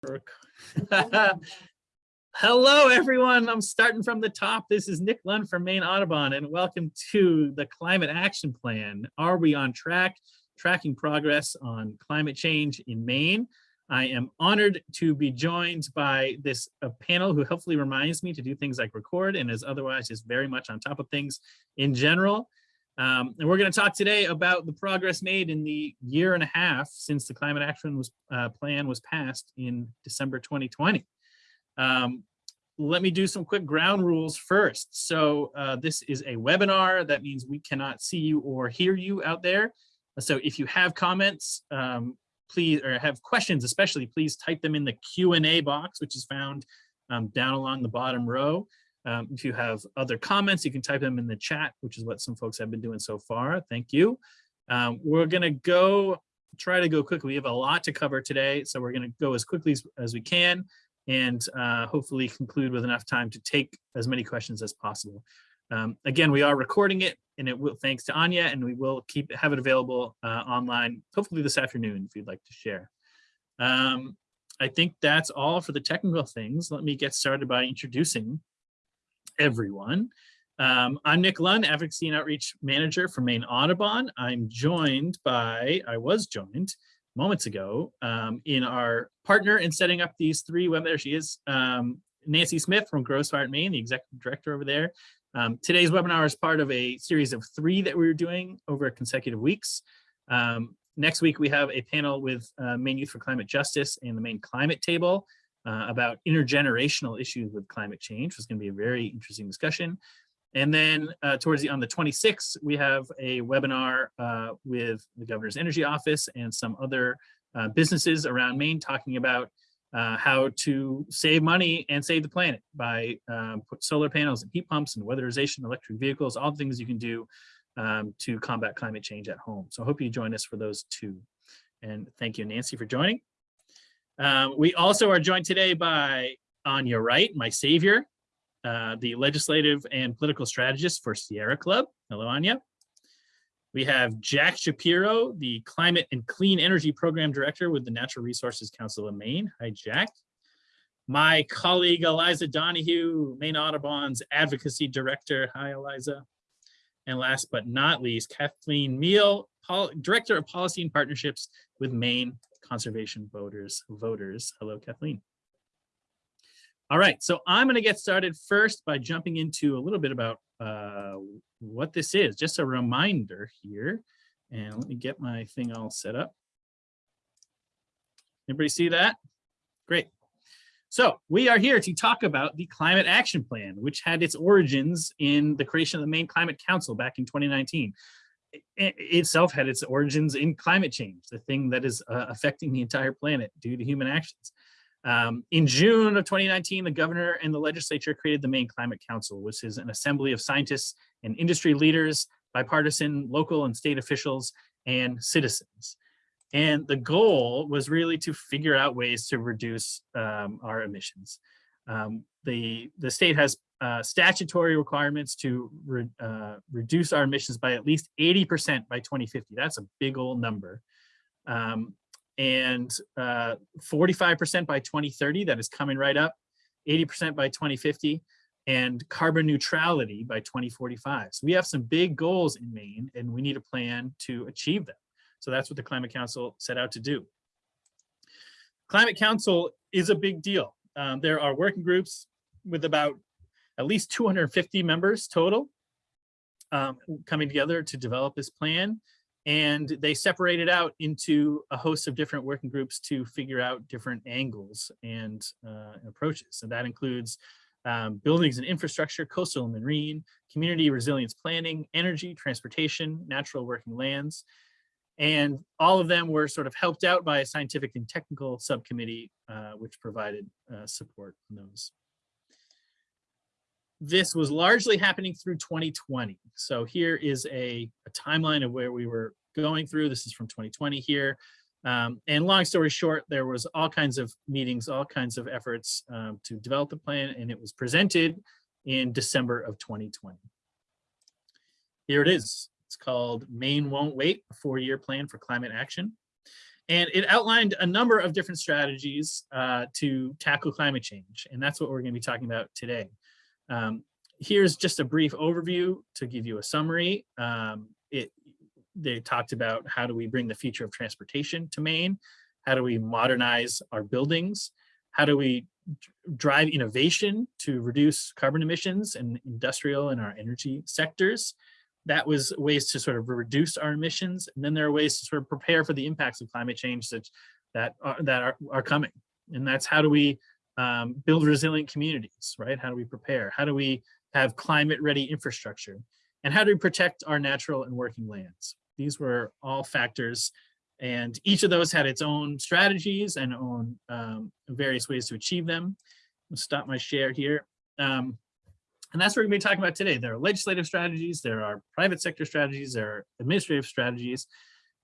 Hello, everyone. I'm starting from the top. This is Nick Lund from Maine Audubon, and welcome to the Climate Action Plan. Are we on track? Tracking progress on climate change in Maine. I am honored to be joined by this panel who hopefully reminds me to do things like record and is otherwise just very much on top of things in general. Um, and we're going to talk today about the progress made in the year and a half since the climate action was, uh, plan was passed in December 2020. Um, let me do some quick ground rules first. So uh, this is a webinar. That means we cannot see you or hear you out there. So if you have comments, um, please, or have questions especially, please type them in the Q&A box, which is found um, down along the bottom row. Um, if you have other comments, you can type them in the chat, which is what some folks have been doing so far. Thank you. Um, we're going to go try to go quickly. We have a lot to cover today, so we're going to go as quickly as, as we can and uh, hopefully conclude with enough time to take as many questions as possible. Um, again, we are recording it and it will, thanks to Anya, and we will keep have it available uh, online, hopefully this afternoon if you'd like to share. Um, I think that's all for the technical things. Let me get started by introducing everyone. Um, I'm Nick Lund, Advocacy and Outreach Manager for Maine Audubon. I'm joined by, I was joined moments ago um, in our partner in setting up these three webinars. There she is, um, Nancy Smith from GrowSmart Maine, the Executive Director over there. Um, today's webinar is part of a series of three that we were doing over consecutive weeks. Um, next week, we have a panel with uh, Maine Youth for Climate Justice and the Maine Climate Table uh, about intergenerational issues with climate change. It's going to be a very interesting discussion. And then uh, towards the on the 26th, we have a webinar uh, with the governor's energy office and some other uh, businesses around Maine talking about uh, how to save money and save the planet by um, put solar panels and heat pumps and weatherization, electric vehicles, all the things you can do um, to combat climate change at home. So I hope you join us for those two. And thank you, Nancy, for joining. Um, we also are joined today by Anya Wright, my savior, uh, the legislative and political strategist for Sierra Club. Hello, Anya. We have Jack Shapiro, the Climate and Clean Energy Program Director with the Natural Resources Council of Maine. Hi, Jack. My colleague, Eliza Donoghue, Maine Audubon's Advocacy Director. Hi, Eliza. And last but not least, Kathleen Meal, Director of Policy and Partnerships with Maine conservation voters voters. Hello, Kathleen. All right, so I'm going to get started first by jumping into a little bit about uh, what this is. Just a reminder here, and let me get my thing all set up. Everybody see that? Great. So we are here to talk about the Climate Action Plan, which had its origins in the creation of the Maine Climate Council back in 2019 itself had its origins in climate change, the thing that is uh, affecting the entire planet due to human actions. Um, in June of 2019, the governor and the legislature created the Maine Climate Council, which is an assembly of scientists and industry leaders, bipartisan, local and state officials, and citizens. And the goal was really to figure out ways to reduce um, our emissions. Um, the, the state has uh, statutory requirements to re, uh, reduce our emissions by at least 80% by 2050. That's a big old number. Um, and 45% uh, by 2030, that is coming right up, 80% by 2050, and carbon neutrality by 2045. So we have some big goals in Maine and we need a plan to achieve them. So that's what the Climate Council set out to do. Climate Council is a big deal. Um, there are working groups with about at least 250 members total um, coming together to develop this plan. And they separated out into a host of different working groups to figure out different angles and uh, approaches. So that includes um, buildings and infrastructure, coastal and marine, community resilience planning, energy, transportation, natural working lands. And all of them were sort of helped out by a scientific and technical subcommittee, uh, which provided uh, support on those this was largely happening through 2020. So here is a, a, timeline of where we were going through. This is from 2020 here. Um, and long story short, there was all kinds of meetings, all kinds of efforts um, to develop the plan, and it was presented in December of 2020. Here it is. It's called Maine Won't Wait, a four-year plan for climate action. and it outlined a number of different strategies uh, to tackle climate change. And that's what we're gonna be talking about today. Um, here's just a brief overview to give you a summary. Um, it, they talked about how do we bring the future of transportation to Maine? How do we modernize our buildings? How do we drive innovation to reduce carbon emissions in industrial and our energy sectors? That was ways to sort of reduce our emissions. And then there are ways to sort of prepare for the impacts of climate change that, that, are, that are, are coming. And that's how do we um, build resilient communities, right? How do we prepare? How do we have climate ready infrastructure? And how do we protect our natural and working lands? These were all factors and each of those had its own strategies and own um, various ways to achieve them. I'll stop my share here. Um, and that's what we're gonna be talking about today. There are legislative strategies, there are private sector strategies, there are administrative strategies.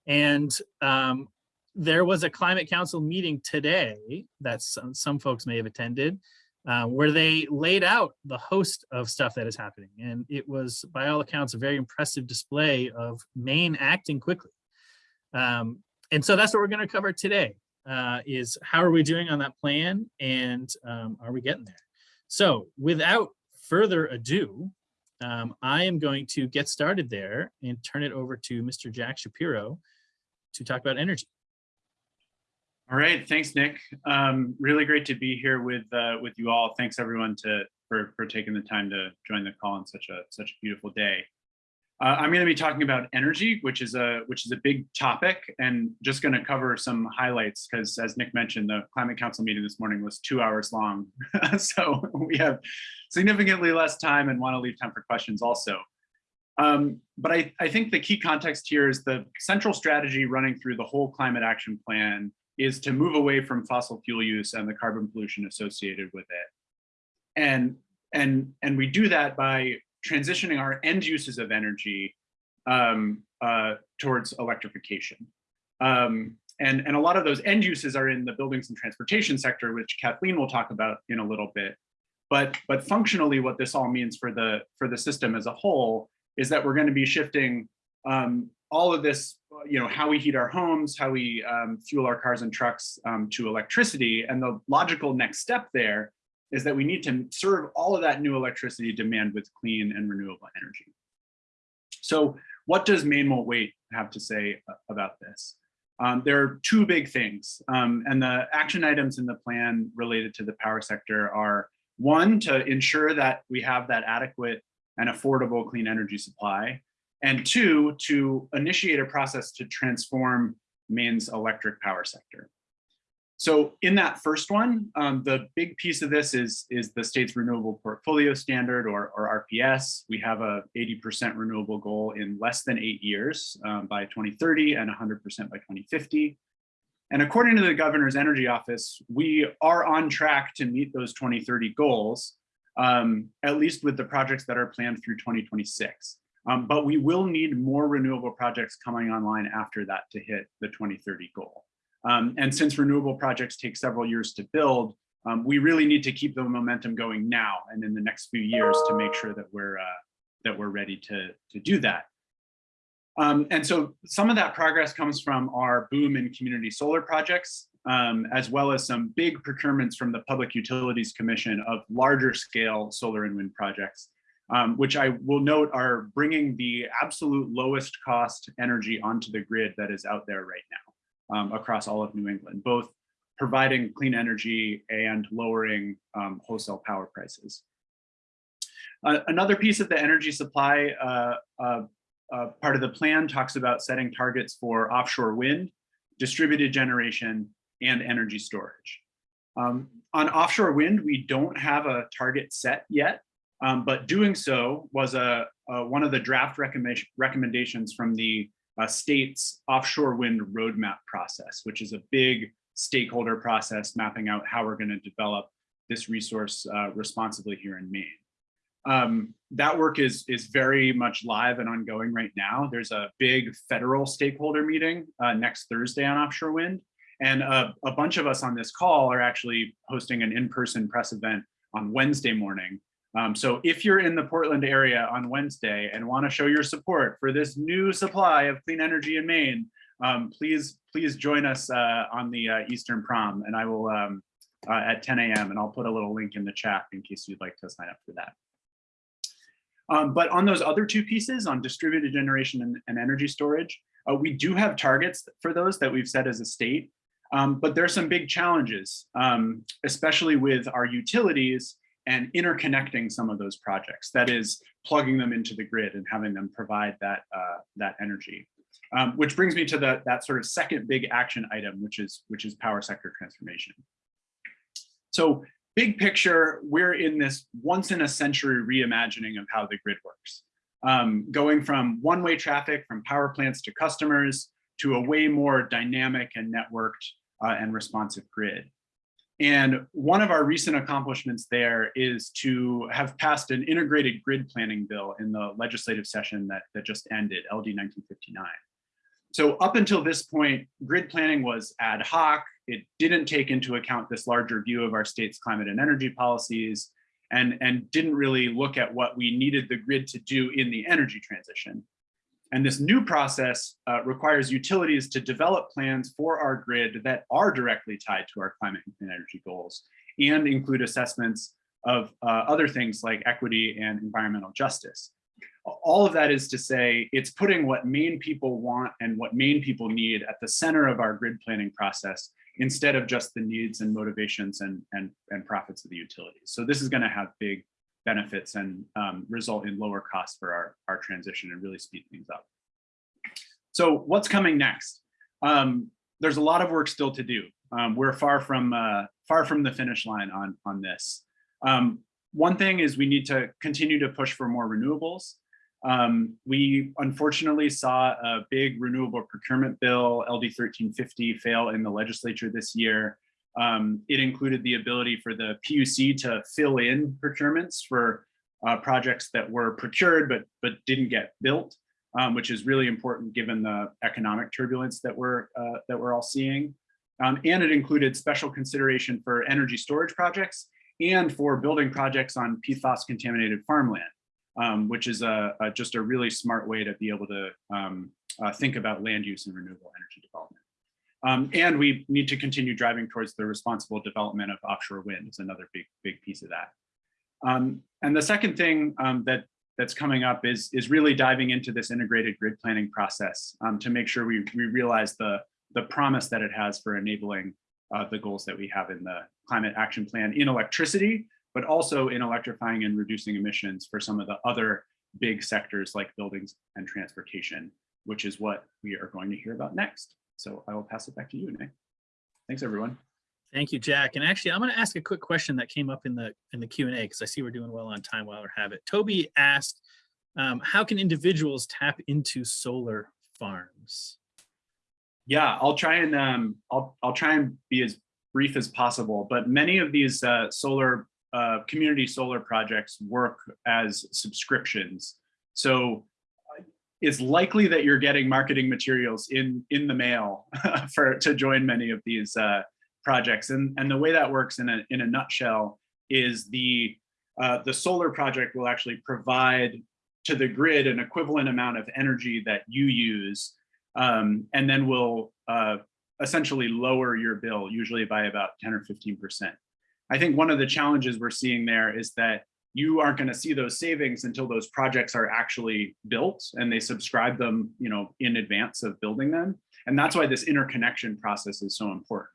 And um, there was a climate council meeting today that some, some folks may have attended uh, where they laid out the host of stuff that is happening. And it was, by all accounts, a very impressive display of Maine acting quickly. Um, and so that's what we're going to cover today uh, is how are we doing on that plan and um, are we getting there? So without further ado, um, I am going to get started there and turn it over to Mr. Jack Shapiro to talk about energy. All right, thanks, Nick. Um, really great to be here with uh, with you all. Thanks everyone to for for taking the time to join the call on such a such a beautiful day. Uh, I'm going to be talking about energy, which is a which is a big topic, and just going to cover some highlights because, as Nick mentioned, the Climate Council meeting this morning was two hours long, so we have significantly less time and want to leave time for questions also. Um, but I, I think the key context here is the central strategy running through the whole climate action plan is to move away from fossil fuel use and the carbon pollution associated with it. And, and, and we do that by transitioning our end uses of energy um, uh, towards electrification. Um, and, and a lot of those end uses are in the buildings and transportation sector, which Kathleen will talk about in a little bit. But, but functionally, what this all means for the, for the system as a whole is that we're going to be shifting um, all of this, you know, how we heat our homes, how we um, fuel our cars and trucks um, to electricity. And the logical next step there is that we need to serve all of that new electricity demand with clean and renewable energy. So what does Maine Won't Wait have to say about this? Um, there are two big things, um, and the action items in the plan related to the power sector are one, to ensure that we have that adequate and affordable clean energy supply, and two, to initiate a process to transform Maine's electric power sector. So in that first one, um, the big piece of this is, is the state's renewable portfolio standard or, or RPS. We have a 80% renewable goal in less than eight years um, by 2030 and 100% by 2050. And according to the governor's energy office, we are on track to meet those 2030 goals, um, at least with the projects that are planned through 2026. Um, but we will need more renewable projects coming online after that to hit the 2030 goal. Um, and since renewable projects take several years to build, um, we really need to keep the momentum going now and in the next few years to make sure that we're uh, that we're ready to, to do that. Um, and so some of that progress comes from our boom in community solar projects, um, as well as some big procurements from the Public Utilities Commission of larger scale solar and wind projects, um, which I will note are bringing the absolute lowest cost energy onto the grid that is out there right now um, across all of New England, both providing clean energy and lowering um, wholesale power prices. Uh, another piece of the energy supply uh, uh, uh, part of the plan talks about setting targets for offshore wind, distributed generation, and energy storage. Um, on offshore wind, we don't have a target set yet, um, but doing so was a, a, one of the draft recommendations from the uh, state's offshore wind roadmap process, which is a big stakeholder process mapping out how we're going to develop this resource uh, responsibly here in Maine. Um, that work is, is very much live and ongoing right now. There's a big federal stakeholder meeting uh, next Thursday on offshore wind. And a, a bunch of us on this call are actually hosting an in-person press event on Wednesday morning um, so if you're in the Portland area on Wednesday and want to show your support for this new supply of clean energy in Maine, um, please, please join us uh, on the uh, Eastern Prom and I will um, uh, at 10 a.m. and I'll put a little link in the chat in case you'd like to sign up for that. Um, but on those other two pieces on distributed generation and, and energy storage, uh, we do have targets for those that we've set as a state, um, but there are some big challenges, um, especially with our utilities and interconnecting some of those projects. That is plugging them into the grid and having them provide that, uh, that energy. Um, which brings me to the, that sort of second big action item, which is, which is power sector transformation. So big picture, we're in this once in a century reimagining of how the grid works. Um, going from one-way traffic from power plants to customers to a way more dynamic and networked uh, and responsive grid. And one of our recent accomplishments there is to have passed an integrated grid planning bill in the legislative session that, that just ended, LD 1959. So up until this point, grid planning was ad hoc. It didn't take into account this larger view of our state's climate and energy policies and, and didn't really look at what we needed the grid to do in the energy transition. And this new process uh, requires utilities to develop plans for our grid that are directly tied to our climate and energy goals and include assessments of uh, other things like equity and environmental justice. All of that is to say, it's putting what Maine people want and what Maine people need at the center of our grid planning process instead of just the needs and motivations and, and, and profits of the utilities. So this is gonna have big benefits and um, result in lower costs for our, our transition and really speed things up. So what's coming next? Um, there's a lot of work still to do. Um, we're far from uh, far from the finish line on, on this. Um, one thing is we need to continue to push for more renewables. Um, we unfortunately saw a big renewable procurement bill, LD 1350, fail in the legislature this year. Um, it included the ability for the PUC to fill in procurements for uh, projects that were procured but, but didn't get built, um, which is really important given the economic turbulence that we're, uh, that we're all seeing. Um, and it included special consideration for energy storage projects and for building projects on PFAS contaminated farmland um, which is a, a, just a really smart way to be able to um, uh, think about land use and renewable energy development. Um, and we need to continue driving towards the responsible development of offshore wind is another big, big piece of that. Um, and the second thing um, that that's coming up is, is really diving into this integrated grid planning process um, to make sure we, we realize the, the promise that it has for enabling uh, the goals that we have in the climate action plan in electricity, but also in electrifying and reducing emissions for some of the other big sectors like buildings and transportation, which is what we are going to hear about next. So I will pass it back to you, Nick. Thanks, everyone. Thank you, Jack. And actually, I'm going to ask a quick question that came up in the in the Q&A because I see we're doing well on time while we have it. Toby asked, um, how can individuals tap into solar farms? Yeah, I'll try and um, I'll I'll try and be as brief as possible. But many of these uh, solar uh, community solar projects work as subscriptions. So it's likely that you're getting marketing materials in in the mail for to join many of these uh, projects. And, and the way that works in a, in a nutshell is the, uh, the solar project will actually provide to the grid an equivalent amount of energy that you use, um, and then will uh, essentially lower your bill, usually by about 10 or 15%. I think one of the challenges we're seeing there is that you aren't going to see those savings until those projects are actually built and they subscribe them, you know, in advance of building them. And that's why this interconnection process is so important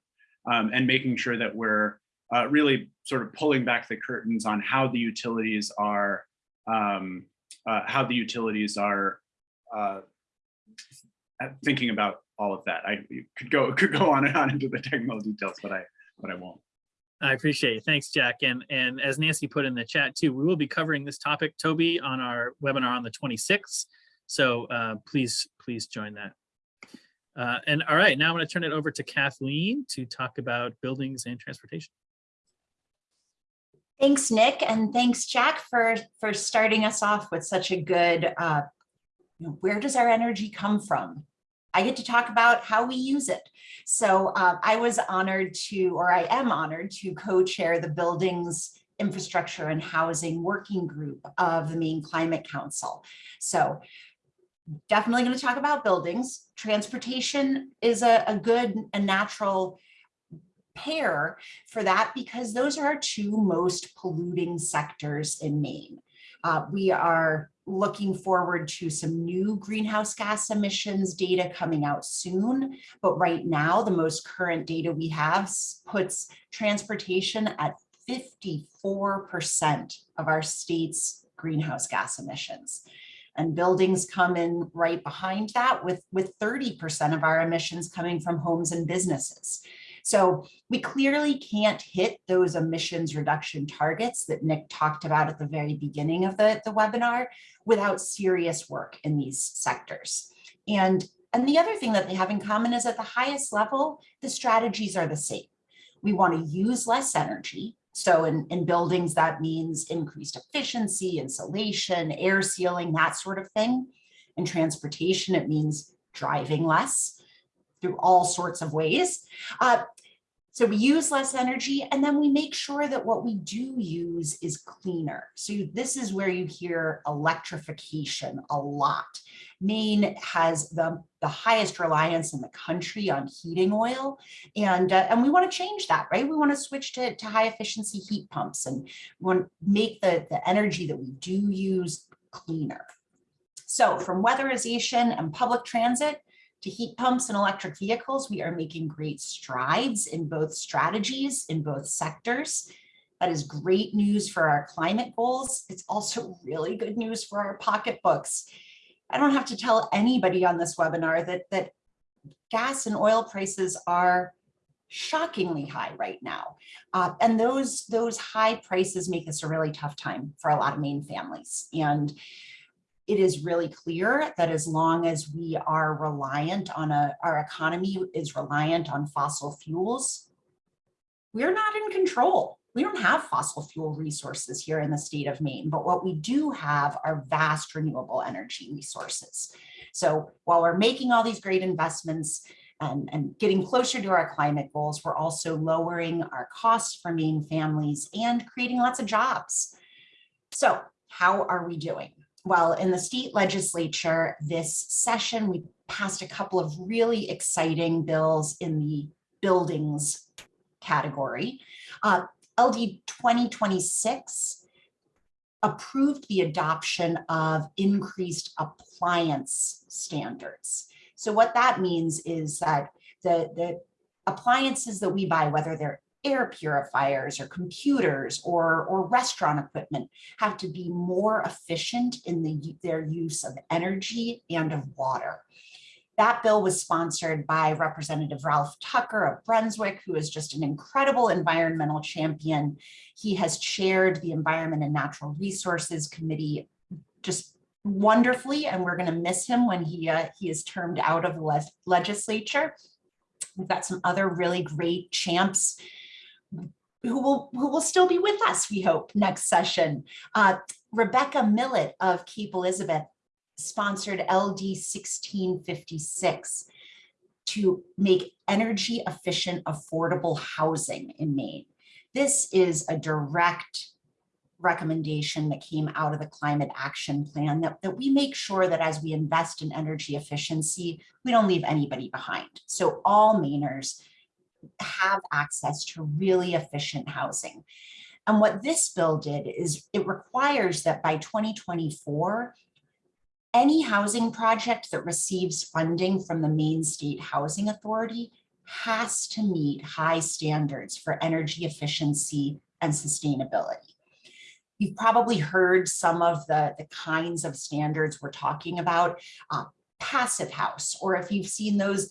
um, and making sure that we're uh, really sort of pulling back the curtains on how the utilities are, um, uh, how the utilities are uh, thinking about all of that. I could go could go on and on into the technical details, but I but I won't. I appreciate it. Thanks, Jack. And, and as Nancy put in the chat too, we will be covering this topic, Toby, on our webinar on the 26th. So uh, please, please join that. Uh, and all right, now I'm going to turn it over to Kathleen to talk about buildings and transportation. Thanks, Nick, and thanks, Jack, for, for starting us off with such a good, uh, where does our energy come from? I get to talk about how we use it. So uh, I was honored to, or I am honored to co-chair the Buildings, Infrastructure and Housing Working Group of the Maine Climate Council. So definitely going to talk about buildings. Transportation is a, a good and natural pair for that because those are our two most polluting sectors in Maine. Uh, we are looking forward to some new greenhouse gas emissions data coming out soon. But right now, the most current data we have puts transportation at 54% of our state's greenhouse gas emissions. And buildings come in right behind that with, with 30% of our emissions coming from homes and businesses. So we clearly can't hit those emissions reduction targets that Nick talked about at the very beginning of the, the webinar without serious work in these sectors. And, and the other thing that they have in common is at the highest level, the strategies are the same. We want to use less energy. So in, in buildings, that means increased efficiency, insulation, air sealing, that sort of thing. In transportation, it means driving less through all sorts of ways. Uh, so we use less energy and then we make sure that what we do use is cleaner. So this is where you hear electrification a lot. Maine has the, the highest reliance in the country on heating oil. And, uh, and we want to change that, right? We want to switch to, to high efficiency heat pumps and want to make the, the energy that we do use cleaner. So from weatherization and public transit, to heat pumps and electric vehicles, we are making great strides in both strategies in both sectors. That is great news for our climate goals. It's also really good news for our pocketbooks. I don't have to tell anybody on this webinar that, that gas and oil prices are shockingly high right now. Uh, and those, those high prices make this a really tough time for a lot of Maine families. And it is really clear that as long as we are reliant on a, our economy is reliant on fossil fuels, we're not in control. We don't have fossil fuel resources here in the state of Maine, but what we do have are vast renewable energy resources. So while we're making all these great investments and, and getting closer to our climate goals, we're also lowering our costs for Maine families and creating lots of jobs. So how are we doing? Well, in the state legislature this session, we passed a couple of really exciting bills in the buildings category. Uh, LD 2026 approved the adoption of increased appliance standards. So what that means is that the, the appliances that we buy, whether they're air purifiers or computers or, or restaurant equipment have to be more efficient in the, their use of energy and of water. That bill was sponsored by Representative Ralph Tucker of Brunswick, who is just an incredible environmental champion. He has chaired the Environment and Natural Resources Committee just wonderfully, and we're going to miss him when he, uh, he is termed out of the le legislature. We've got some other really great champs who will who will still be with us, we hope, next session. Uh, Rebecca Millett of Cape Elizabeth sponsored LD 1656 to make energy efficient, affordable housing in Maine. This is a direct recommendation that came out of the climate action plan that, that we make sure that as we invest in energy efficiency, we don't leave anybody behind. So all Mainers have access to really efficient housing. And what this bill did is it requires that by 2024, any housing project that receives funding from the Maine State Housing Authority has to meet high standards for energy efficiency and sustainability. You've probably heard some of the, the kinds of standards we're talking about, uh, passive house, or if you've seen those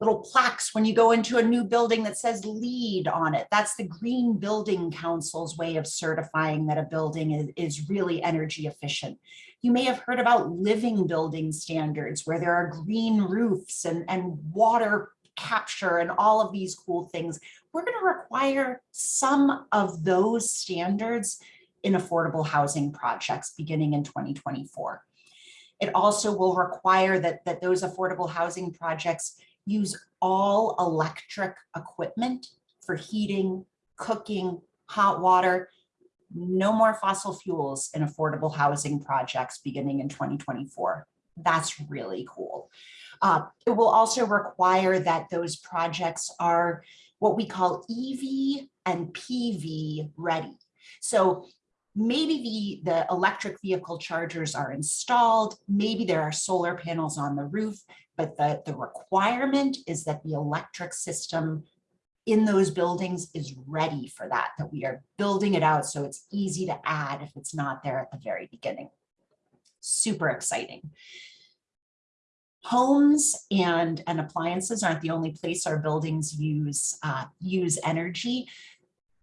little plaques when you go into a new building that says LEED on it. That's the Green Building Council's way of certifying that a building is, is really energy efficient. You may have heard about living building standards where there are green roofs and, and water capture and all of these cool things. We're going to require some of those standards in affordable housing projects beginning in 2024. It also will require that, that those affordable housing projects use all electric equipment for heating, cooking, hot water, no more fossil fuels in affordable housing projects beginning in 2024. That's really cool. Uh, it will also require that those projects are what we call EV and PV ready. So maybe the, the electric vehicle chargers are installed, maybe there are solar panels on the roof, but the, the requirement is that the electric system in those buildings is ready for that, that we are building it out so it's easy to add if it's not there at the very beginning. Super exciting. Homes and, and appliances aren't the only place our buildings use, uh, use energy.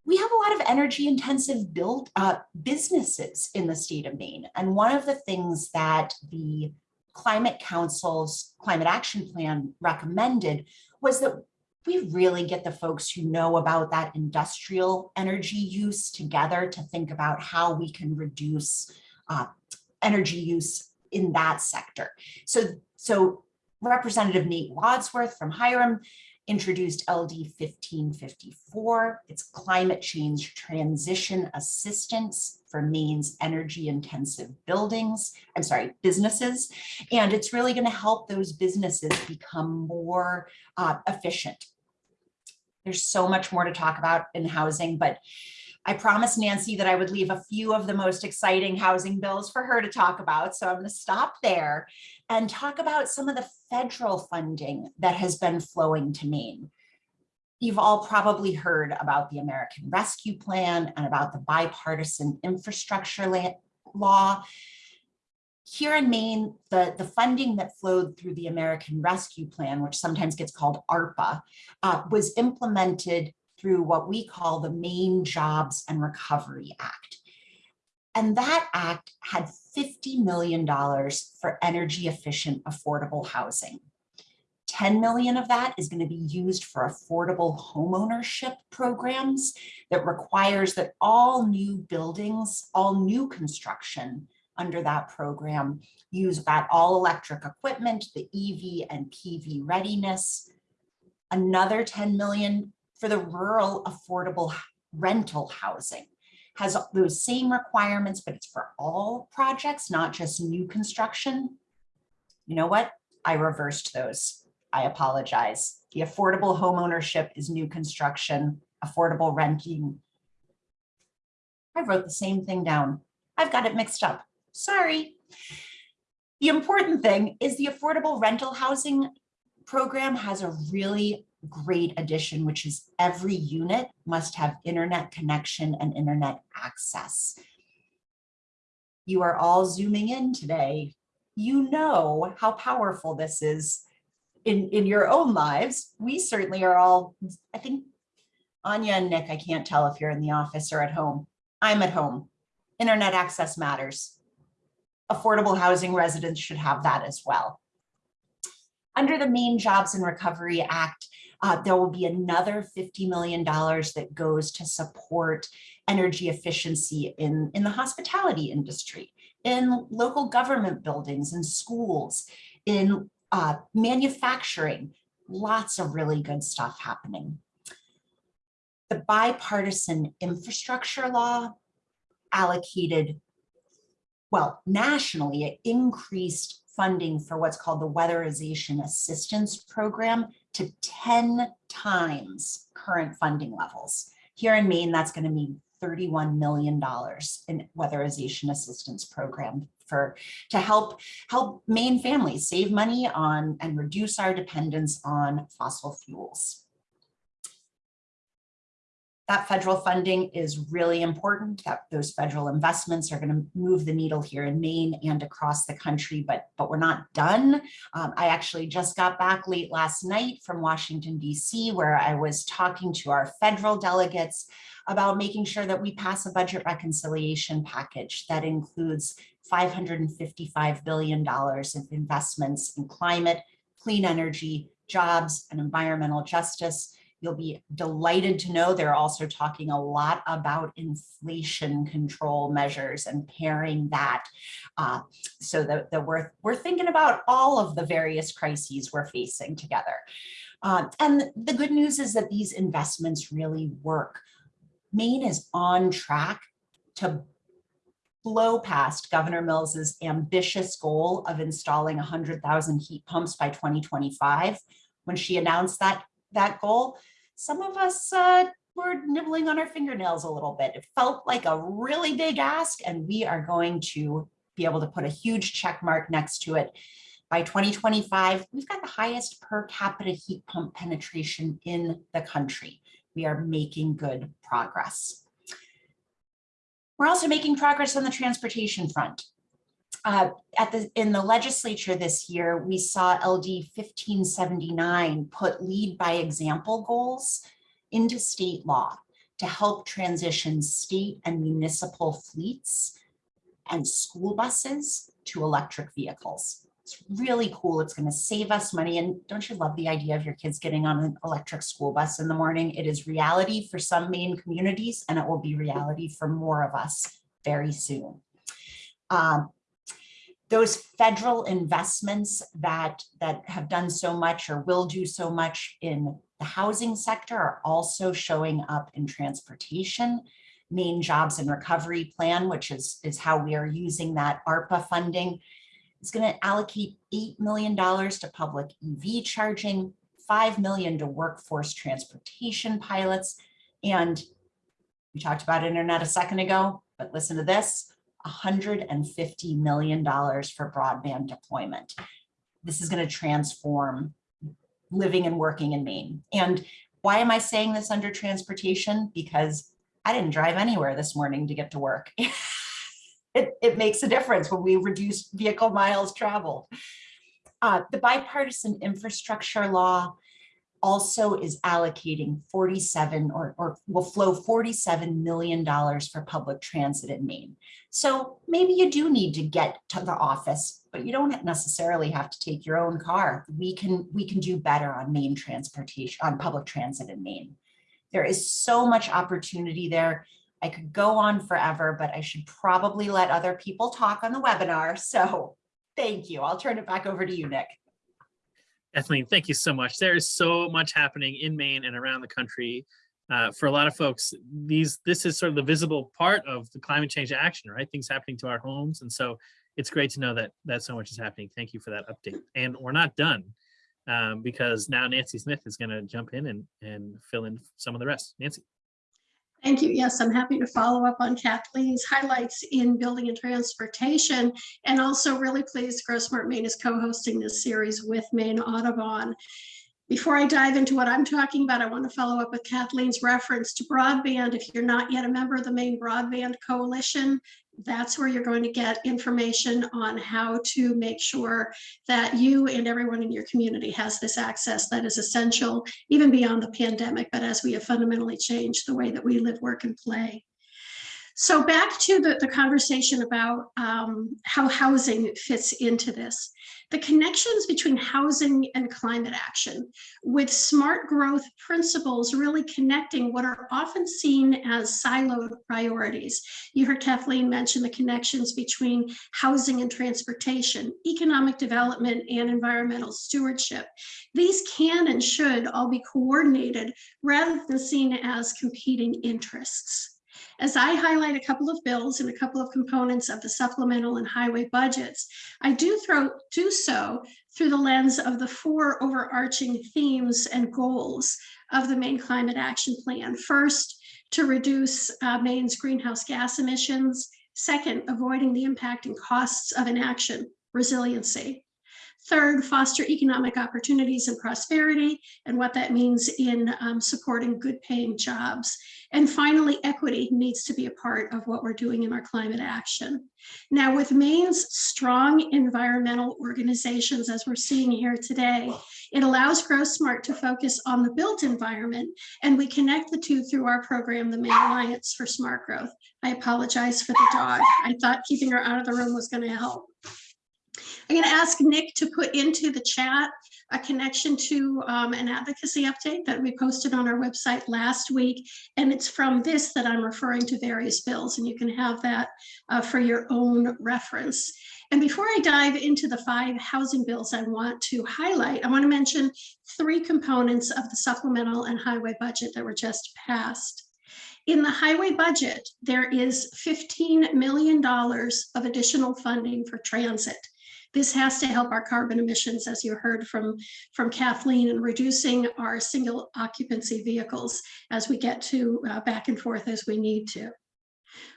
We have a lot of energy intensive build uh, businesses in the state of Maine. And one of the things that the Climate Council's Climate Action Plan recommended was that we really get the folks who know about that industrial energy use together to think about how we can reduce uh, energy use in that sector. So, so Representative Nate Wadsworth from Hiram introduced LD 1554. It's climate change transition assistance for Maine's energy intensive buildings, I'm sorry, businesses. And it's really gonna help those businesses become more uh, efficient. There's so much more to talk about in housing, but I promised Nancy that I would leave a few of the most exciting housing bills for her to talk about. So I'm going to stop there and talk about some of the federal funding that has been flowing to Maine. You've all probably heard about the American Rescue Plan and about the bipartisan infrastructure law. Here in Maine, the, the funding that flowed through the American Rescue Plan, which sometimes gets called ARPA, uh, was implemented through what we call the Maine Jobs and Recovery Act. And that act had $50 million for energy efficient affordable housing. 10 million of that is going to be used for affordable homeownership programs that requires that all new buildings, all new construction under that program use that all electric equipment, the EV and PV readiness. Another 10 million for the rural affordable rental housing has those same requirements, but it's for all projects, not just new construction. You know what? I reversed those. I apologize. The affordable home ownership is new construction, affordable renting. I wrote the same thing down. I've got it mixed up. Sorry. The important thing is the affordable rental housing program has a really great addition, which is every unit must have internet connection and internet access. You are all zooming in today. You know how powerful this is in, in your own lives. We certainly are all, I think, Anya and Nick, I can't tell if you're in the office or at home. I'm at home. Internet access matters. Affordable housing residents should have that as well. Under the Maine Jobs and Recovery Act, uh, there will be another $50 million that goes to support energy efficiency in, in the hospitality industry, in local government buildings and schools, in uh, manufacturing, lots of really good stuff happening. The bipartisan infrastructure law allocated, well, nationally, it increased funding for what's called the Weatherization Assistance Program to 10 times current funding levels. Here in Maine, that's going to mean $31 million in weatherization assistance program for to help help Maine families save money on and reduce our dependence on fossil fuels that federal funding is really important that those federal investments are going to move the needle here in Maine and across the country, but, but we're not done. Um, I actually just got back late last night from Washington, DC, where I was talking to our federal delegates about making sure that we pass a budget reconciliation package that includes $555 billion of investments in climate, clean energy, jobs, and environmental justice You'll be delighted to know they're also talking a lot about inflation control measures and pairing that uh, so that, that we're, we're thinking about all of the various crises we're facing together. Uh, and the good news is that these investments really work. Maine is on track to blow past Governor Mills's ambitious goal of installing 100,000 heat pumps by 2025. When she announced that, that goal, some of us uh, were nibbling on our fingernails a little bit. It felt like a really big ask, and we are going to be able to put a huge check mark next to it. By 2025, we've got the highest per capita heat pump penetration in the country. We are making good progress. We're also making progress on the transportation front. Uh, at the in the legislature this year, we saw LD 1579 put lead by example goals into state law to help transition state and municipal fleets and school buses to electric vehicles. It's really cool. It's going to save us money. And don't you love the idea of your kids getting on an electric school bus in the morning? It is reality for some Maine communities, and it will be reality for more of us very soon. Um, those federal investments that, that have done so much or will do so much in the housing sector are also showing up in transportation. Maine Jobs and Recovery Plan, which is, is how we are using that ARPA funding, is going to allocate $8 million to public EV charging, 5 million to workforce transportation pilots. And we talked about internet a second ago, but listen to this, $150 million for broadband deployment. This is going to transform living and working in Maine. And why am I saying this under transportation? Because I didn't drive anywhere this morning to get to work. it, it makes a difference when we reduce vehicle miles traveled. Uh, the bipartisan infrastructure law also is allocating 47 or, or will flow $47 million for public transit in Maine. So maybe you do need to get to the office, but you don't necessarily have to take your own car. We can, we can do better on Maine transportation, on public transit in Maine. There is so much opportunity there. I could go on forever, but I should probably let other people talk on the webinar. So thank you. I'll turn it back over to you, Nick. Kathleen, thank you so much. There is so much happening in Maine and around the country. Uh, for a lot of folks, these this is sort of the visible part of the climate change action, right? Things happening to our homes. And so it's great to know that that so much is happening. Thank you for that update. And we're not done um, because now Nancy Smith is going to jump in and, and fill in some of the rest. Nancy. Thank you. Yes, I'm happy to follow up on Kathleen's highlights in building and transportation and also really pleased GrowSmart Maine is co-hosting this series with Maine Audubon. Before I dive into what I'm talking about, I want to follow up with Kathleen's reference to broadband. If you're not yet a member of the Maine Broadband Coalition, that's where you're going to get information on how to make sure that you and everyone in your community has this access that is essential, even beyond the pandemic, but as we have fundamentally changed the way that we live, work, and play. So back to the, the conversation about um, how housing fits into this. The connections between housing and climate action with smart growth principles really connecting what are often seen as siloed priorities. You heard Kathleen mention the connections between housing and transportation, economic development and environmental stewardship. These can and should all be coordinated rather than seen as competing interests. As I highlight a couple of bills and a couple of components of the supplemental and highway budgets, I do throw do so through the lens of the four overarching themes and goals of the Maine Climate Action Plan. First, to reduce uh, Maine's greenhouse gas emissions. Second, avoiding the impact and costs of inaction, resiliency. Third, foster economic opportunities and prosperity and what that means in um, supporting good paying jobs. And finally, equity needs to be a part of what we're doing in our climate action. Now with Maine's strong environmental organizations, as we're seeing here today, it allows GrowSmart to focus on the built environment and we connect the two through our program, the Maine Alliance for Smart Growth. I apologize for the dog. I thought keeping her out of the room was gonna help. I'm going to ask Nick to put into the chat a connection to um, an advocacy update that we posted on our website last week. And it's from this that I'm referring to various bills, and you can have that uh, for your own reference. And before I dive into the five housing bills I want to highlight, I want to mention three components of the supplemental and highway budget that were just passed. In the highway budget, there is $15 million of additional funding for transit. This has to help our carbon emissions, as you heard from, from Kathleen, in reducing our single occupancy vehicles as we get to uh, back and forth as we need to.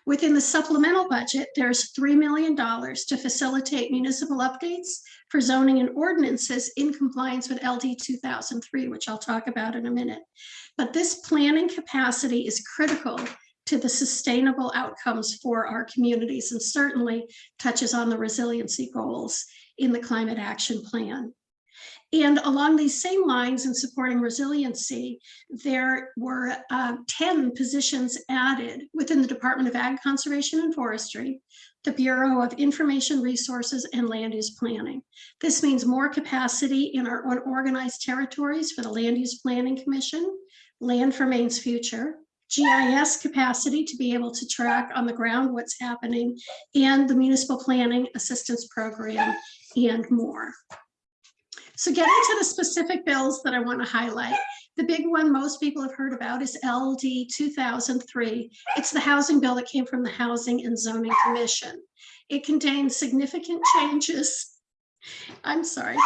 Within the supplemental budget, there's $3 million to facilitate municipal updates for zoning and ordinances in compliance with LD 2003, which I'll talk about in a minute. But this planning capacity is critical to the sustainable outcomes for our communities and certainly touches on the resiliency goals in the climate action plan. And along these same lines in supporting resiliency, there were uh, 10 positions added within the Department of Ag Conservation and Forestry, the Bureau of Information Resources and Land Use Planning. This means more capacity in our unorganized territories for the Land Use Planning Commission, Land for Maine's Future, GIS capacity to be able to track on the ground what's happening, and the Municipal Planning Assistance Program, and more. So getting to the specific bills that I want to highlight, the big one most people have heard about is LD 2003. It's the housing bill that came from the Housing and Zoning Commission. It contains significant changes. I'm sorry,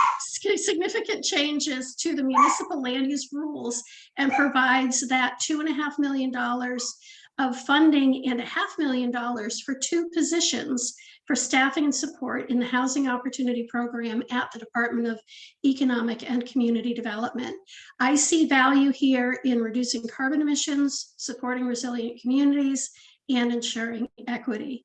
significant changes to the municipal land use rules and provides that two and a half million dollars of funding and a half million dollars for two positions for staffing and support in the Housing Opportunity Program at the Department of Economic and Community Development. I see value here in reducing carbon emissions, supporting resilient communities, and ensuring equity.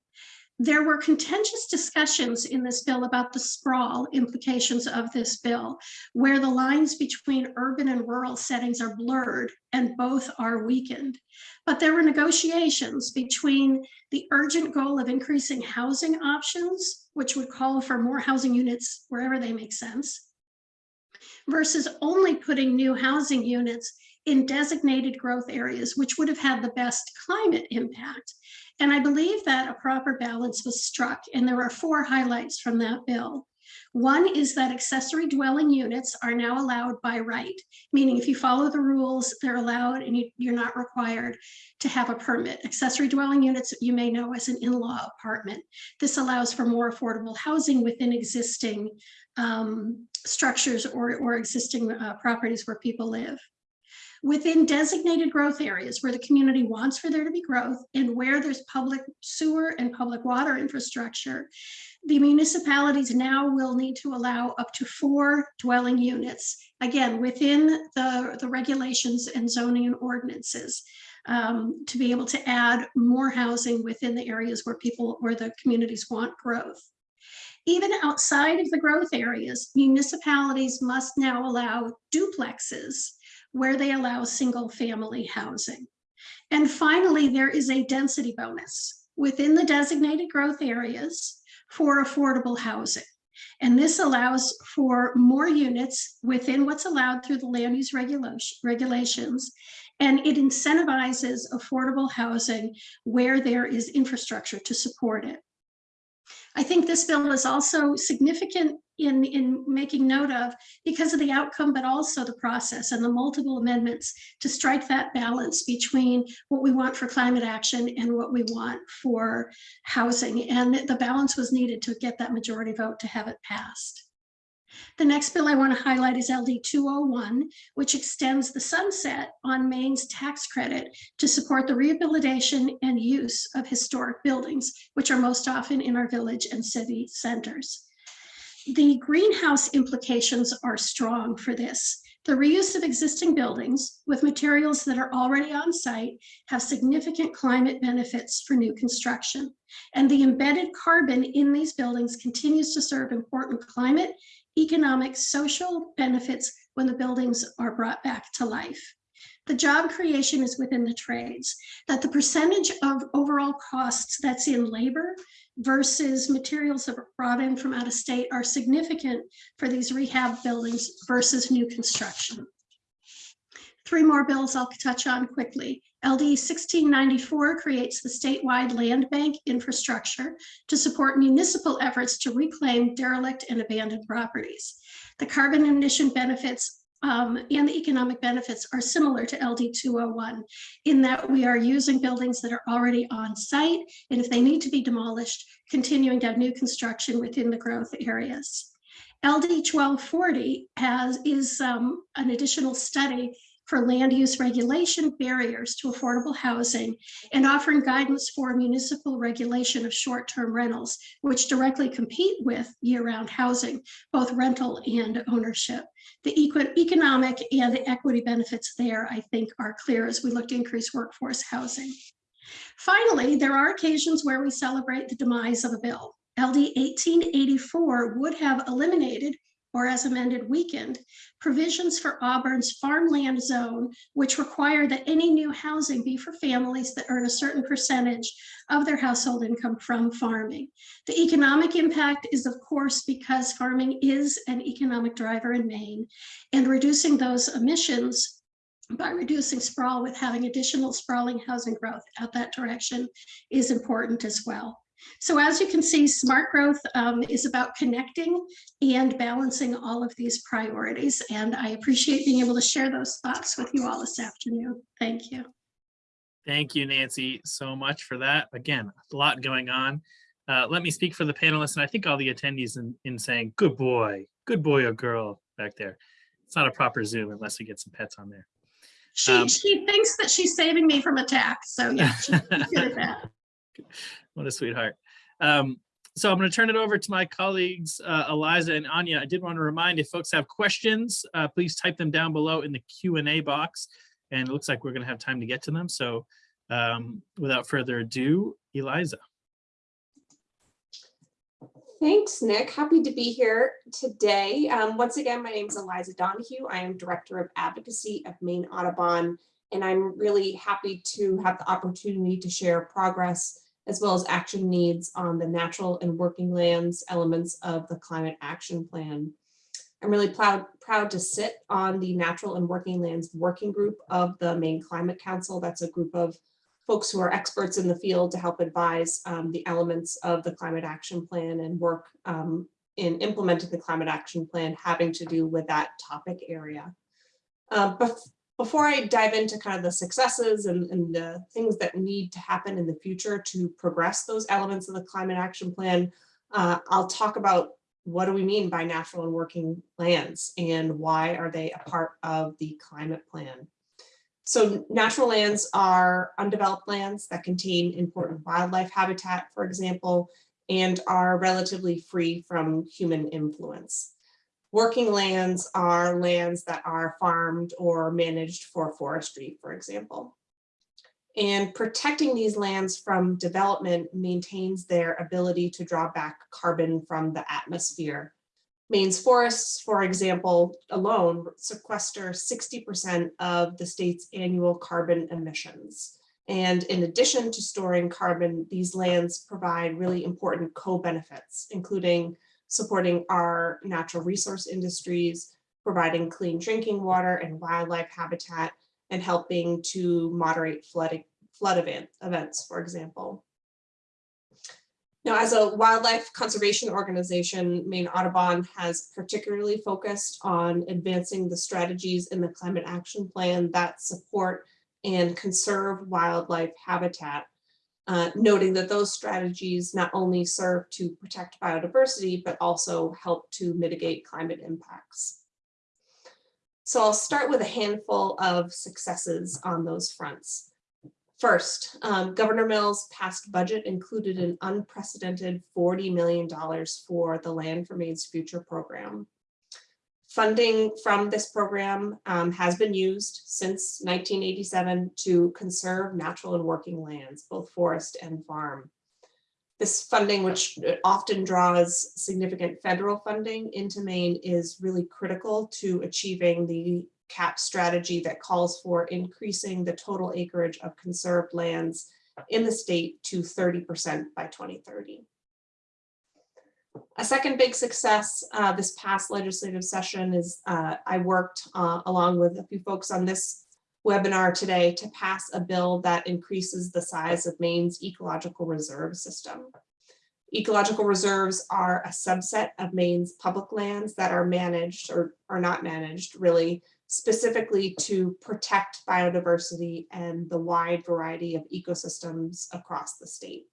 There were contentious discussions in this bill about the sprawl implications of this bill, where the lines between urban and rural settings are blurred and both are weakened. But there were negotiations between the urgent goal of increasing housing options, which would call for more housing units wherever they make sense, versus only putting new housing units in designated growth areas, which would have had the best climate impact. And I believe that a proper balance was struck, and there are four highlights from that bill. One is that accessory dwelling units are now allowed by right, meaning if you follow the rules, they're allowed and you, are not required to have a permit. Accessory dwelling units, you may know as an in-law apartment. This allows for more affordable housing within existing um, structures or, or existing uh, properties where people live within designated growth areas where the community wants for there to be growth and where there's public sewer and public water infrastructure, the municipalities now will need to allow up to four dwelling units, again, within the, the regulations and zoning and ordinances. Um, to be able to add more housing within the areas where people, where the communities want growth. Even outside of the growth areas, municipalities must now allow duplexes where they allow single family housing. And finally, there is a density bonus within the designated growth areas for affordable housing. And this allows for more units within what's allowed through the land use regulation, regulations. And it incentivizes affordable housing where there is infrastructure to support it. I think this bill is also significant in, in making note of because of the outcome, but also the process and the multiple amendments to strike that balance between what we want for climate action and what we want for housing. And the balance was needed to get that majority vote to have it passed. The next bill I want to highlight is LD 201, which extends the sunset on Maine's tax credit to support the rehabilitation and use of historic buildings, which are most often in our village and city centers. The greenhouse implications are strong for this. The reuse of existing buildings with materials that are already on site have significant climate benefits for new construction. And the embedded carbon in these buildings continues to serve important climate economic, social benefits when the buildings are brought back to life. The job creation is within the trades, that the percentage of overall costs that's in labor versus materials that are brought in from out of state are significant for these rehab buildings versus new construction. Three more bills I'll touch on quickly. LD 1694 creates the statewide land bank infrastructure to support municipal efforts to reclaim derelict and abandoned properties. The carbon emission benefits um, and the economic benefits are similar to LD 201 in that we are using buildings that are already on site, and if they need to be demolished, continuing to have new construction within the growth areas. LD 1240 has, is um, an additional study for land use regulation barriers to affordable housing and offering guidance for municipal regulation of short-term rentals, which directly compete with year-round housing, both rental and ownership. The economic and the equity benefits there, I think, are clear as we look to increase workforce housing. Finally, there are occasions where we celebrate the demise of a bill. LD 1884 would have eliminated or as amended weakened, provisions for Auburn's farmland zone, which require that any new housing be for families that earn a certain percentage of their household income from farming. The economic impact is of course because farming is an economic driver in Maine and reducing those emissions by reducing sprawl with having additional sprawling housing growth at that direction is important as well. So as you can see, smart growth um, is about connecting and balancing all of these priorities. And I appreciate being able to share those thoughts with you all this afternoon. Thank you. Thank you, Nancy, so much for that. Again, a lot going on. Uh, let me speak for the panelists and I think all the attendees in, in saying, good boy, good boy or girl back there. It's not a proper Zoom unless we get some pets on there. She, Um, she thinks that she's saving me from attack. So yeah, she's good at that. What a sweetheart. Um, so I'm going to turn it over to my colleagues, uh, Eliza and Anya. I did want to remind if folks have questions, uh, please type them down below in the Q and A box. And it looks like we're going to have time to get to them. So um, without further ado, Eliza. Thanks, Nick. Happy to be here today. Um, once again, my name is Eliza Donoghue. I am Director of Advocacy of Maine Audubon, and I'm really happy to have the opportunity to share progress as well as action needs on the natural and working lands elements of the Climate Action Plan. I'm really proud, proud to sit on the Natural and Working Lands Working Group of the Maine Climate Council. That's a group of folks who are experts in the field to help advise um, the elements of the climate action plan and work um, in implementing the climate action plan having to do with that topic area. Uh, before I dive into kind of the successes and, and the things that need to happen in the future to progress those elements of the climate action plan, uh, I'll talk about what do we mean by natural and working lands and why are they a part of the climate plan? So natural lands are undeveloped lands that contain important wildlife habitat, for example, and are relatively free from human influence. Working lands are lands that are farmed or managed for forestry, for example. And protecting these lands from development maintains their ability to draw back carbon from the atmosphere Maine's forests, for example, alone sequester 60% of the state's annual carbon emissions. And in addition to storing carbon, these lands provide really important co-benefits, including supporting our natural resource industries, providing clean drinking water and wildlife habitat, and helping to moderate flooding, flood event, events, for example. Now, as a wildlife conservation organization, Maine Audubon has particularly focused on advancing the strategies in the climate action plan that support and conserve wildlife habitat, uh, noting that those strategies not only serve to protect biodiversity, but also help to mitigate climate impacts. So I'll start with a handful of successes on those fronts. First, um, Governor Mills' past budget included an unprecedented $40 million for the Land for Maine's Future program. Funding from this program um, has been used since 1987 to conserve natural and working lands, both forest and farm. This funding, which often draws significant federal funding into Maine, is really critical to achieving the CAP strategy that calls for increasing the total acreage of conserved lands in the state to 30% by 2030. A second big success uh, this past legislative session is uh, I worked uh, along with a few folks on this webinar today to pass a bill that increases the size of Maine's ecological reserve system. Ecological reserves are a subset of Maine's public lands that are managed or are not managed really specifically to protect biodiversity and the wide variety of ecosystems across the state.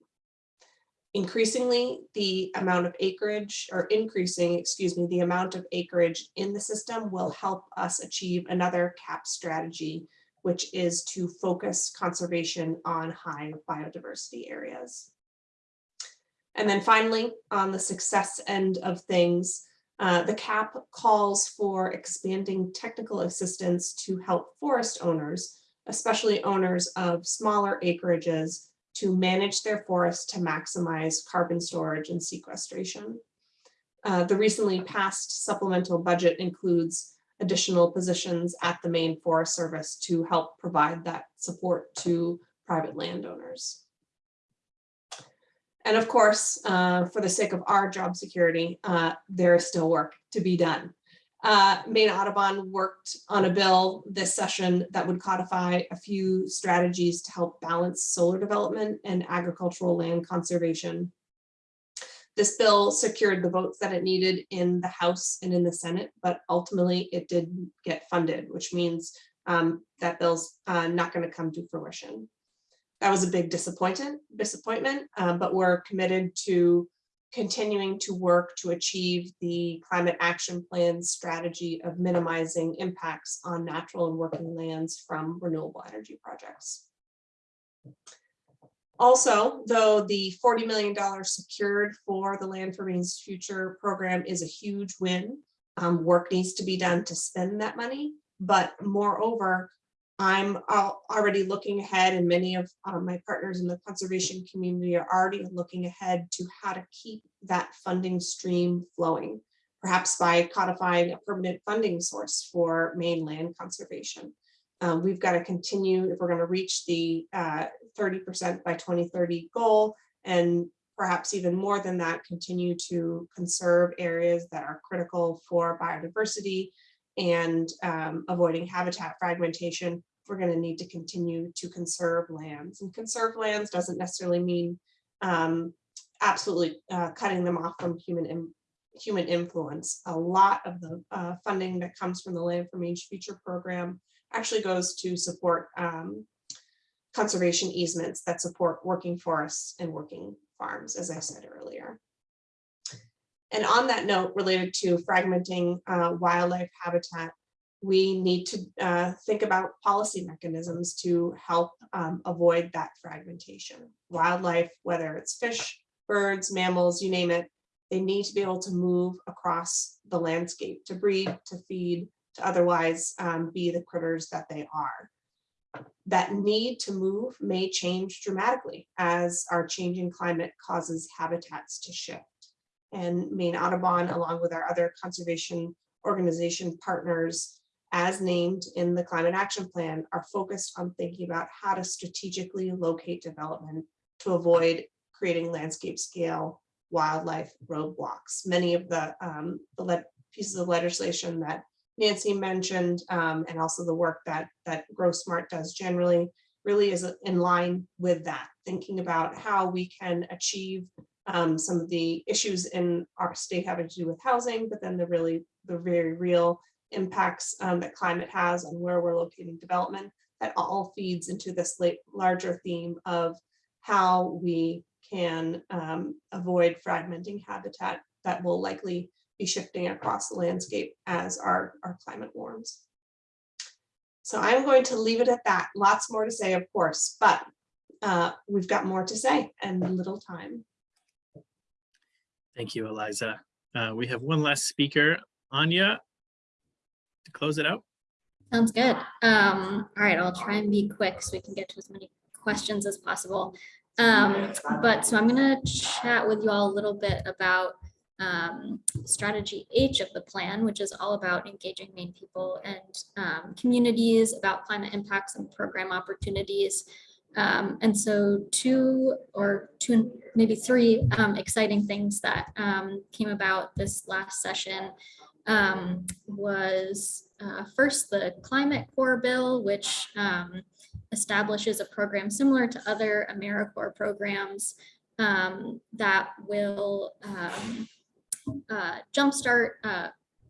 Increasingly, the amount of acreage or increasing, excuse me, the amount of acreage in the system will help us achieve another CAP strategy, which is to focus conservation on high biodiversity areas. And then finally, on the success end of things, uh, the CAP calls for expanding technical assistance to help forest owners, especially owners of smaller acreages, to manage their forests to maximize carbon storage and sequestration. Uh, the recently passed supplemental budget includes additional positions at the Maine Forest Service to help provide that support to private landowners. And of course, uh, for the sake of our job security, uh, there is still work to be done. Uh, Maine Audubon worked on a bill this session that would codify a few strategies to help balance solar development and agricultural land conservation. This bill secured the votes that it needed in the House and in the Senate, but ultimately it didn't get funded, which means um, that bill's uh, not going to come to fruition that was a big disappointment, disappointment, um, but we're committed to continuing to work to achieve the climate action plan strategy of minimizing impacts on natural and working lands from renewable energy projects. Also, though the $40 million secured for the Land for Maine's Future program is a huge win, um, work needs to be done to spend that money. But moreover, I'm already looking ahead and many of uh, my partners in the conservation community are already looking ahead to how to keep that funding stream flowing. Perhaps by codifying a permanent funding source for Maine land conservation. Um, we've got to continue if we're going to reach the uh, 30% by 2030 goal and perhaps even more than that, continue to conserve areas that are critical for biodiversity and um, avoiding habitat fragmentation, we're going to need to continue to conserve lands. And conserve lands doesn't necessarily mean um, absolutely uh, cutting them off from human human influence. A lot of the uh, funding that comes from the Land for Maine's Future program actually goes to support um, conservation easements that support working forests and working farms, as I said earlier. And on that note, related to fragmenting uh, wildlife habitat, we need to uh, think about policy mechanisms to help um, avoid that fragmentation. Wildlife, whether it's fish, birds, mammals, you name it, they need to be able to move across the landscape to breed, to feed, to otherwise um, be the critters that they are. That need to move may change dramatically as our changing climate causes habitats to shift and Maine Audubon, along with our other conservation organization partners, as named in the climate action plan, are focused on thinking about how to strategically locate development to avoid creating landscape scale wildlife roadblocks. Many of the, um, the pieces of legislation that Nancy mentioned um, and also the work that that GrowSmart does generally really is in line with that, thinking about how we can achieve um, some of the issues in our state having to do with housing, but then the really the very real impacts um, that climate has on where we're locating development that all feeds into this larger theme of how we can um, avoid fragmenting habitat that will likely be shifting across the landscape as our, our climate warms. So I'm going to leave it at that. Lots more to say, of course, but uh, we've got more to say and little time. Thank you, Eliza. Uh, we have one last speaker, Anya, to close it out. Sounds good. Um, all right, I'll try and be quick so we can get to as many questions as possible. Um, but so I'm gonna chat with you all a little bit about um, strategy H of the plan, which is all about engaging Maine people and um, communities about climate impacts and program opportunities. Um, and so two or two, maybe three um, exciting things that um, came about this last session um, was uh, first the Climate Corps bill, which um, establishes a program similar to other AmeriCorps programs um, that will uh, jumpstart uh,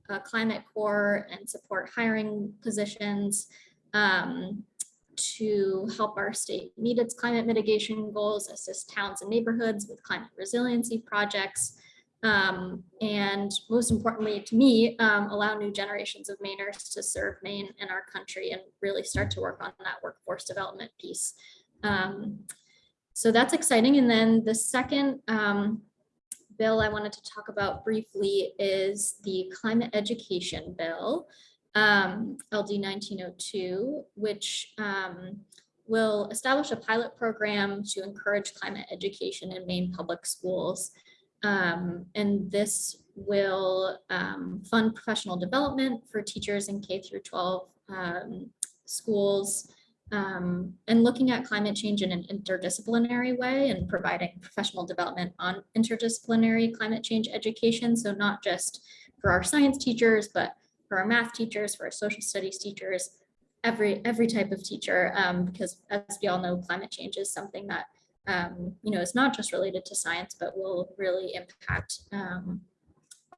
a climate corps and support hiring positions um, to help our state meet its climate mitigation goals, assist towns and neighborhoods with climate resiliency projects, um, and most importantly to me, um, allow new generations of Mainers to serve Maine and our country and really start to work on that workforce development piece. Um, so that's exciting. And then the second um, bill I wanted to talk about briefly is the climate education bill, um, LD 1902, which um, will establish a pilot program to encourage climate education in Maine public schools. Um, and this will um, fund professional development for teachers in K through 12 um, schools um, and looking at climate change in an interdisciplinary way and providing professional development on interdisciplinary climate change education. So not just for our science teachers, but for our math teachers, for our social studies teachers, every every type of teacher, um, because as we all know, climate change is something that um, you know is not just related to science, but will really impact um,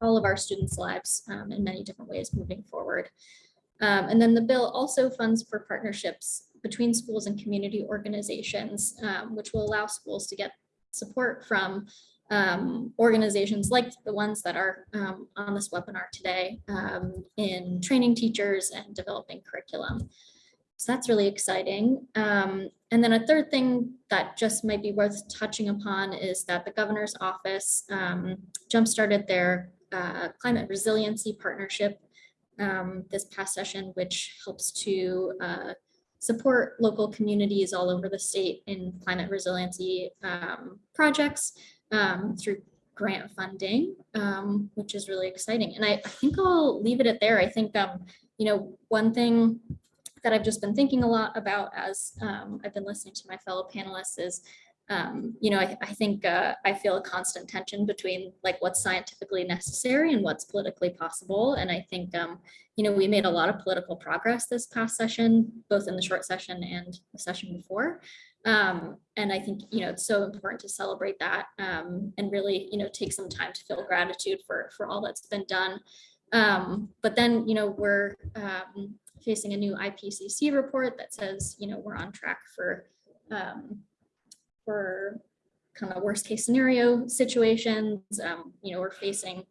all of our students' lives um, in many different ways moving forward. Um, and then the bill also funds for partnerships between schools and community organizations, um, which will allow schools to get support from um, organizations like the ones that are um, on this webinar today um, in training teachers and developing curriculum. So that's really exciting. Um, and then a third thing that just might be worth touching upon is that the governor's office um, jump-started their uh, climate resiliency partnership um, this past session, which helps to uh, support local communities all over the state in climate resiliency projects um, through grant funding, um, which is really exciting. And I, I think I'll leave it at there. I think, um, you know, one thing that I've just been thinking a lot about as um, I've been listening to my fellow panelists is, um, you know, I, I think uh, I feel a constant tension between like what's scientifically necessary and what's politically possible. And I think, um, you know, we made a lot of political progress this past session, both in the short session and the session before. Um, and I think, you know, it's so important to celebrate that um, and really, you know, take some time to feel gratitude for, for all that's been done. Um, but then, you know, we're um, facing a new IPCC report that says, you know, we're on track for, um, for kind of worst case scenario situations. Um, you know, we're facing,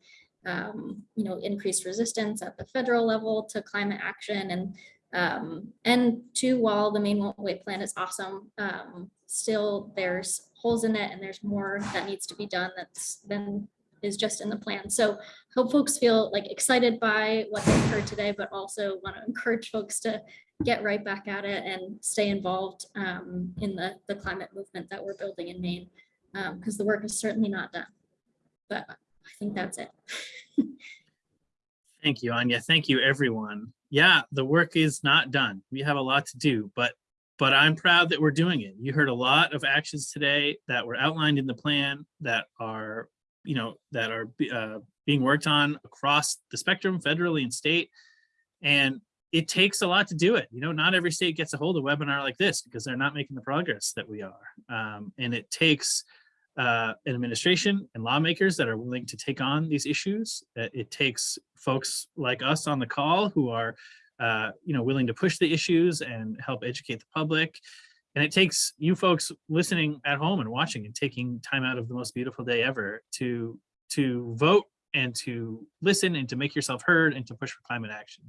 um, you know, increased resistance at the federal level to climate action and um, and two, while the Maine Wait plan is awesome, um, still there's holes in it and there's more that needs to be done that's been is just in the plan. So hope folks feel like excited by what they've heard today, but also want to encourage folks to get right back at it and stay involved um, in the, the climate movement that we're building in Maine, because the work is certainly not done. But I think that's it. Thank you, Anya. Thank you, everyone. Yeah, the work is not done. We have a lot to do, but but I'm proud that we're doing it. You heard a lot of actions today that were outlined in the plan that are, you know, that are uh, being worked on across the spectrum, federally and state. And it takes a lot to do it. You know, not every state gets a hold of a webinar like this because they're not making the progress that we are. Um, and it takes uh, an administration and lawmakers that are willing to take on these issues. Uh, It takes folks like us on the call who are, uh, you know, willing to push the issues and help educate the public. And it takes you folks listening at home and watching and taking time out of the most beautiful day ever to to vote and to listen and to make yourself heard and to push for climate action.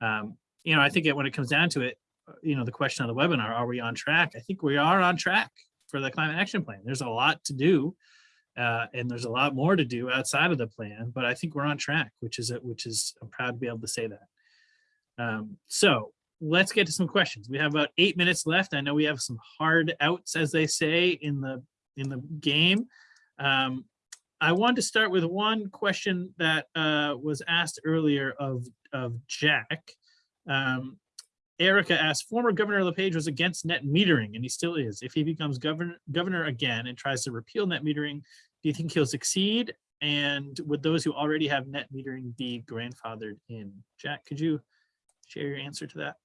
Um, you know, I think it, when it comes down to it, uh, you know, the question on the webinar, are we on track? I think we are on track for the climate action plan. There's a lot to do. Uh, and there's a lot more to do outside of the plan, but I think we're on track, which is it, which is I'm proud to be able to say that. Um, so let's get to some questions. We have about eight minutes left. I know we have some hard outs, as they say in the in the game. Um, I want to start with one question that uh, was asked earlier of of Jack. Um, Erica asked, former Governor LePage was against net metering, and he still is. If he becomes governor governor again and tries to repeal net metering, do you think he'll succeed? And would those who already have net metering be grandfathered in? Jack, could you share your answer to that?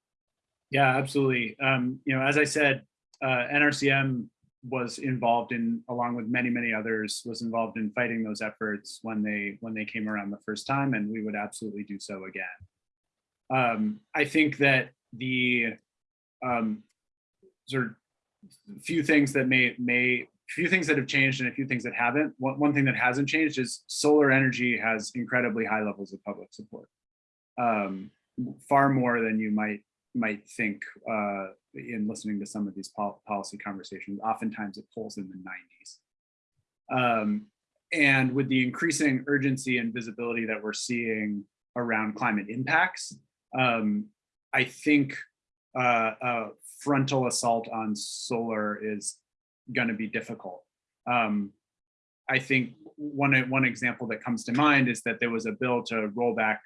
Yeah, absolutely. Um, you know, as I said, uh, NRCM was involved in, along with many, many others, was involved in fighting those efforts when they when they came around the first time, and we would absolutely do so again. Um, I think that the um, sort of few things that may may few things that have changed and a few things that haven't. One, one thing that hasn't changed is solar energy has incredibly high levels of public support, um, far more than you might might think uh, in listening to some of these pol policy conversations. Oftentimes it polls in the 90s. Um, and with the increasing urgency and visibility that we're seeing around climate impacts, um, I think uh, a frontal assault on solar is going to be difficult. Um, I think one, one example that comes to mind is that there was a bill to roll back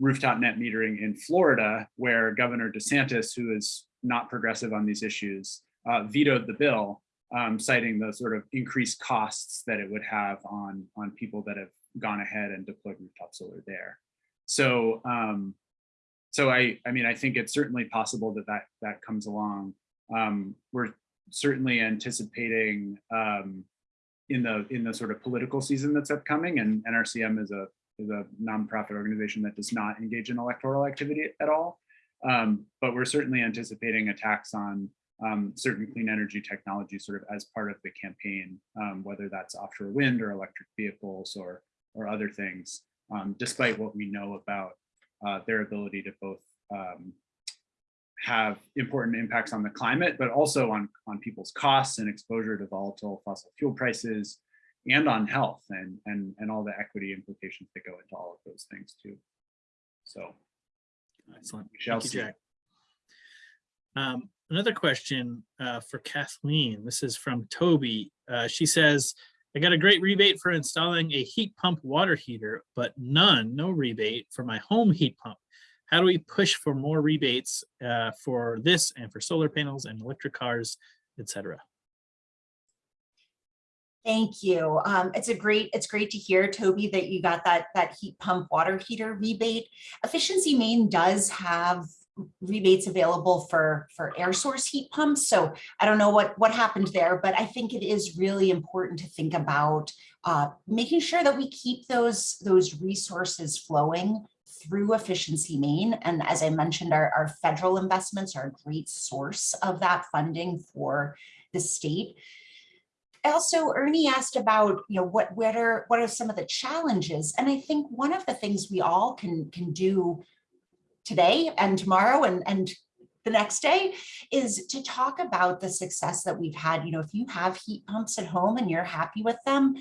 rooftop net metering in Florida, where Governor DeSantis, who is not progressive on these issues, uh, vetoed the bill, um, citing the sort of increased costs that it would have on, on people that have gone ahead and deployed rooftop solar there. So, um, so I, I mean, I think it's certainly possible that that, that comes along. Um, we're certainly anticipating um, in the in the sort of political season that's upcoming, and NRCM is a is a nonprofit organization that does not engage in electoral activity at all. Um, but we're certainly anticipating attacks on um, certain clean energy technologies sort of as part of the campaign, um, whether that's offshore wind or electric vehicles or, or other things, um, despite what we know about uh, their ability to both um, have important impacts on the climate, but also on, on people's costs and exposure to volatile fossil fuel prices, and on health and and and all the equity implications that go into all of those things too. So Excellent. we shall Thank you. Jack. Um, another question uh, for Kathleen. This is from Toby. Uh, she says, I got a great rebate for installing a heat pump water heater, but none, no rebate for my home heat pump. How do we push for more rebates uh, for this and for solar panels and electric cars, etc.? Thank you. Um, it's a great, it's great to hear, Toby, that you got that, that heat pump water heater rebate. Efficiency Maine does have rebates available for, for air source heat pumps. So I don't know what, what happened there, but I think it is really important to think about uh, making sure that we keep those, those resources flowing through Efficiency Maine. And as I mentioned, our, our federal investments are a great source of that funding for the state also Ernie asked about, you know, what, what are, what are some of the challenges? And I think one of the things we all can, can do today and tomorrow and, and the next day is to talk about the success that we've had. You know, if you have heat pumps at home and you're happy with them,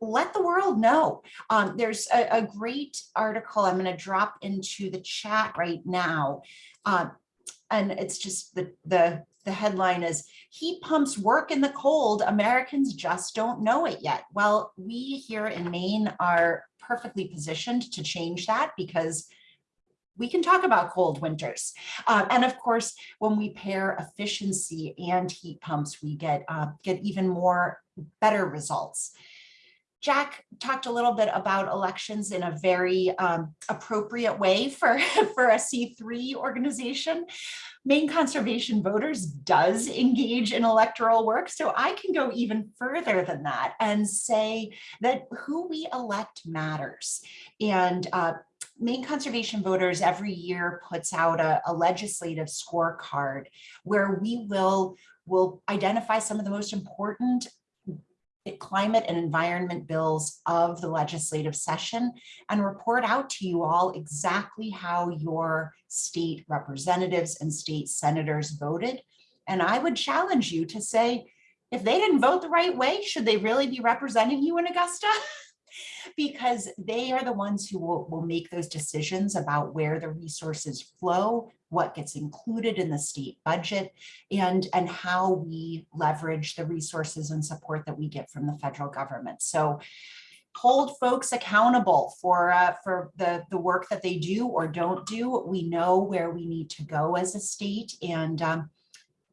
let the world know. Um, there's a, a, great article I'm going to drop into the chat right now. Um, and it's just the, the, the headline is heat pumps work in the cold. Americans just don't know it yet. Well, we here in Maine are perfectly positioned to change that because we can talk about cold winters. Um, and of course, when we pair efficiency and heat pumps, we get, uh, get even more better results. Jack talked a little bit about elections in a very um, appropriate way for, for a C3 organization. Maine Conservation Voters does engage in electoral work, so I can go even further than that and say that who we elect matters. And uh, Maine Conservation Voters every year puts out a, a legislative scorecard where we will will identify some of the most important climate and environment bills of the legislative session and report out to you all exactly how your state representatives and state senators voted. And I would challenge you to say, if they didn't vote the right way, should they really be representing you in Augusta? because they are the ones who will, will make those decisions about where the resources flow, what gets included in the state budget, and, and how we leverage the resources and support that we get from the federal government. So hold folks accountable for uh, for the the work that they do or don't do. We know where we need to go as a state, and um,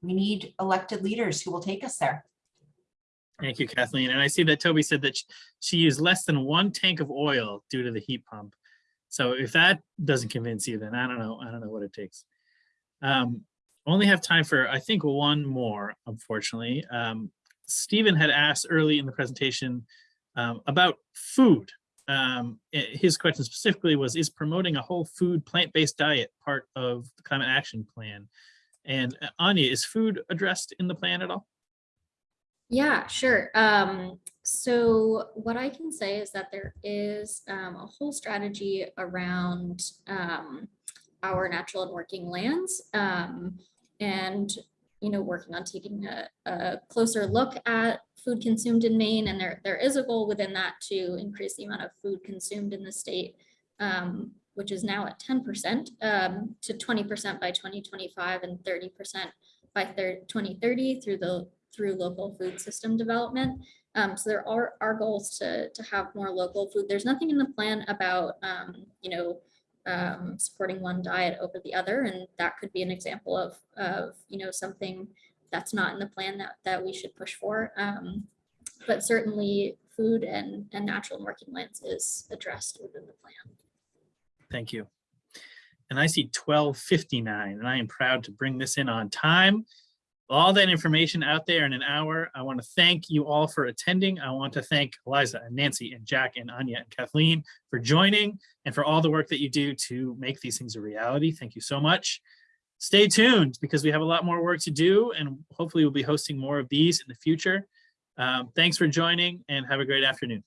we need elected leaders who will take us there. Thank you, Kathleen. And I see that Toby said that she used less than one tank of oil due to the heat pump. So if that doesn't convince you, then I don't know. I don't know what it takes. Um, only have time for, I think, one more, unfortunately. Um, Stephen had asked early in the presentation um, about food. Um, his question specifically was, is promoting a whole food, plant-based diet part of the climate action plan? And uh, Anya, is food addressed in the plan at all? Yeah, sure. Um, so what I can say is that there is um, a whole strategy around um, our natural and working lands. Um, and, you know, working on taking a, a closer look at food consumed in Maine. And there, there is a goal within that to increase the amount of food consumed in the state, um, which is now at 10% um, to 20% by 2025 and 30% by thir- 2030 through the through local food system development. Um, so there are, our goals to, to have more local food. There's nothing in the plan about, um, you know, um, supporting one diet over the other. And that could be an example of, of, you know, something that's not in the plan that, that we should push for. Um, but certainly food and, and natural and working lands is addressed within the plan. Thank you. And I see twelve fifty-nine, and I am proud to bring this in on time. All that information out there in an hour. I want to thank you all for attending. I want to thank Eliza and Nancy and Jack and Anya and Kathleen for joining and for all the work that you do to make these things a reality. Thank you so much. Stay tuned because we have a lot more work to do and hopefully we'll be hosting more of these in the future. Um, thanks for joining and have a great afternoon.